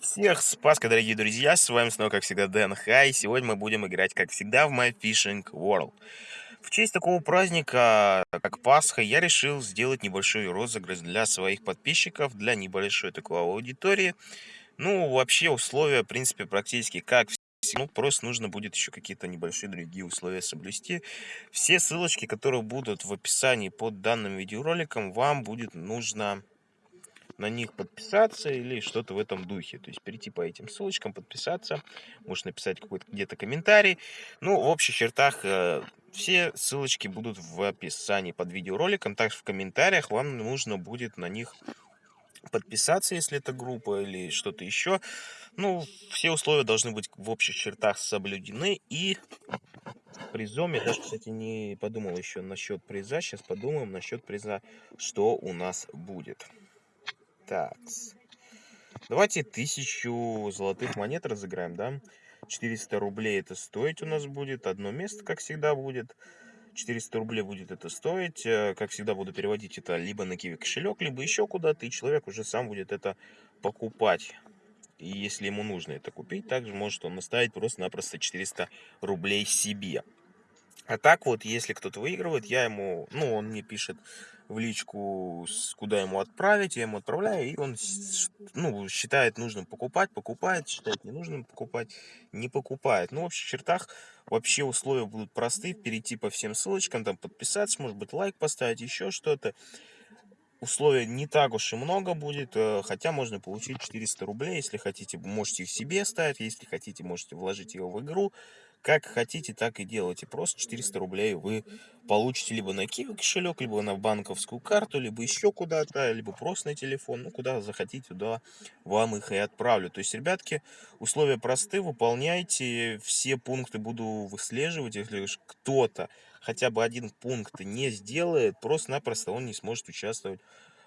Всех с Пасхой, дорогие друзья, с вами снова, как всегда, Дэн Хай. Сегодня мы будем играть, как всегда, в My Fishing World. В честь такого праздника, как Пасха, я решил сделать небольшой розыгрыш для своих подписчиков, для небольшой такой аудитории. Ну, вообще условия, в принципе, практически как. Ну, просто нужно будет еще какие-то небольшие другие условия соблюсти. Все ссылочки, которые будут в описании под данным видеороликом, вам будет нужно на них подписаться или что-то в этом духе. То есть перейти по этим ссылочкам, подписаться, можешь написать какой-то где-то комментарий. Ну, в общих чертах э, все ссылочки будут в описании под видеороликом. Также в комментариях вам нужно будет на них подписаться, если это группа или что-то еще. Ну, все условия должны быть в общих чертах соблюдены. И призом, я даже, кстати, не подумал еще насчет приза. Сейчас подумаем насчет приза, что у нас будет. Так. Давайте тысячу золотых монет разыграем, да? 400 рублей это стоить у нас будет. Одно место, как всегда, будет. 400 рублей будет это стоить. Э, как всегда, буду переводить это либо на киви кошелек, либо еще куда-то. И человек уже сам будет это покупать. И если ему нужно это купить, также может он наставить просто-напросто 400 рублей себе. А так вот, если кто-то выигрывает, я ему, ну, он мне пишет в личку, куда ему отправить, я ему отправляю, и он, ну, считает нужным покупать, покупает, считает ненужным покупать, не покупает. Ну, в общих чертах вообще условия будут простые, перейти по всем ссылочкам, там подписаться, может быть, лайк поставить, еще что-то. Условия не так уж и много будет, э, хотя можно получить 400 рублей, если хотите, можете их себе ставить, если хотите, можете вложить его в игру, как хотите, так и делайте. Просто 400 рублей вы получите либо на Киви кошелек, либо на банковскую карту, либо еще куда-то, либо просто на телефон. Ну, куда захотите, туда вам их и отправлю. То есть, ребятки, условия просты, выполняйте. Все пункты буду выслеживать. Если кто-то хотя бы один пункт не сделает, просто-напросто он не сможет участвовать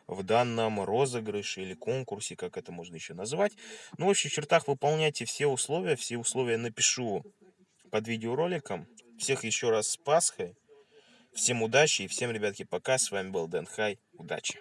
в данном розыгрыше или конкурсе, как это можно еще назвать. Ну, в общих чертах выполняйте все условия. Все условия напишу под видеороликом. Всех еще раз с Пасхой. Всем удачи и всем, ребятки, пока. С вами был Дэн Хай. Удачи!